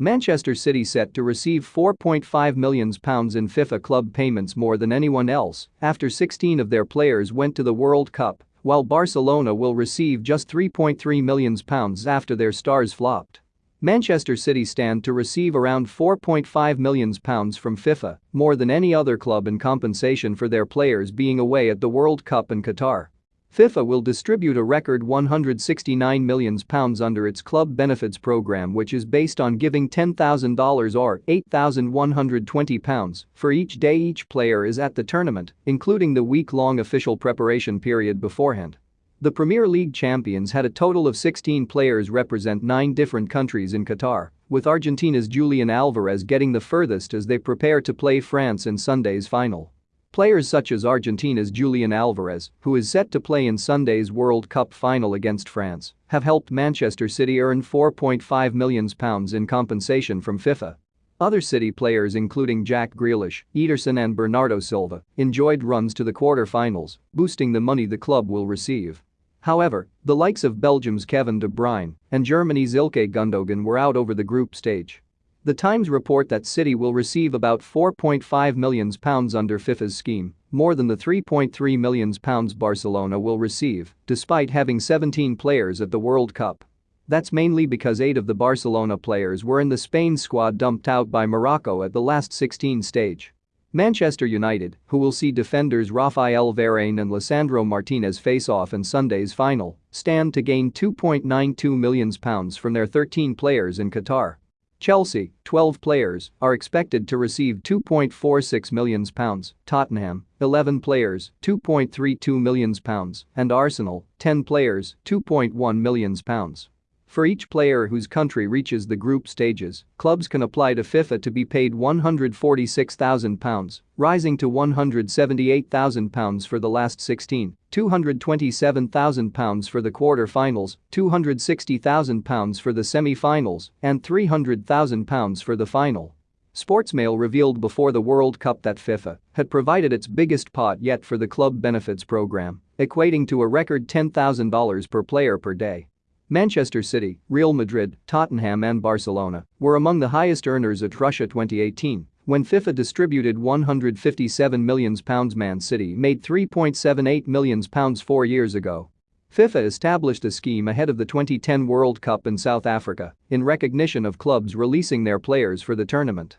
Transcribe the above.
Manchester City set to receive £4.5 million in FIFA club payments more than anyone else after 16 of their players went to the World Cup, while Barcelona will receive just £3.3 million after their stars flopped. Manchester City stand to receive around £4.5 million from FIFA, more than any other club in compensation for their players being away at the World Cup in Qatar. FIFA will distribute a record £169 million under its club benefits program which is based on giving $10,000 or £8,120 for each day each player is at the tournament, including the week-long official preparation period beforehand. The Premier League champions had a total of 16 players represent nine different countries in Qatar, with Argentina's Julian Alvarez getting the furthest as they prepare to play France in Sunday's final. Players such as Argentina's Julian Alvarez, who is set to play in Sunday's World Cup final against France, have helped Manchester City earn £4.5 million in compensation from FIFA. Other City players including Jack Grealish, Ederson and Bernardo Silva enjoyed runs to the quarter-finals, boosting the money the club will receive. However, the likes of Belgium's Kevin De Bruyne and Germany's Ilkay Gundogan were out over the group stage. The Times report that City will receive about £4.5 million under FIFA's scheme, more than the £3.3 million Barcelona will receive, despite having 17 players at the World Cup. That's mainly because eight of the Barcelona players were in the Spain squad dumped out by Morocco at the last 16 stage. Manchester United, who will see defenders Rafael Varane and Lisandro Martinez face off in Sunday's final, stand to gain £2.92 million from their 13 players in Qatar. Chelsea, 12 players, are expected to receive £2.46 million, Tottenham, 11 players, £2.32 million, and Arsenal, 10 players, £2.1 million. For each player whose country reaches the group stages, clubs can apply to FIFA to be paid £146,000, rising to £178,000 for the last 16, £227,000 for the quarter-finals, £260,000 for the semi-finals, and £300,000 for the final. Sportsmail revealed before the World Cup that FIFA had provided its biggest pot yet for the club benefits program, equating to a record $10,000 per player per day. Manchester City, Real Madrid, Tottenham and Barcelona were among the highest earners at Russia 2018 when FIFA distributed £157 million Man City made £3.78 million four years ago. FIFA established a scheme ahead of the 2010 World Cup in South Africa in recognition of clubs releasing their players for the tournament.